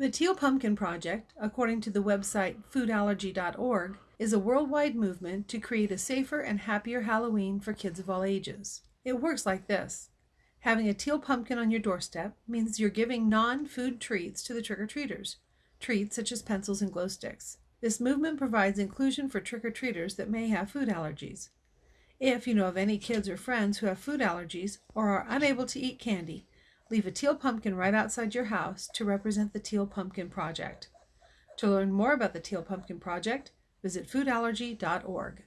The Teal Pumpkin Project, according to the website foodallergy.org, is a worldwide movement to create a safer and happier Halloween for kids of all ages. It works like this. Having a teal pumpkin on your doorstep means you're giving non-food treats to the trick-or-treaters, treats such as pencils and glow sticks. This movement provides inclusion for trick-or-treaters that may have food allergies. If you know of any kids or friends who have food allergies or are unable to eat candy, Leave a teal pumpkin right outside your house to represent the Teal Pumpkin Project. To learn more about the Teal Pumpkin Project, visit foodallergy.org.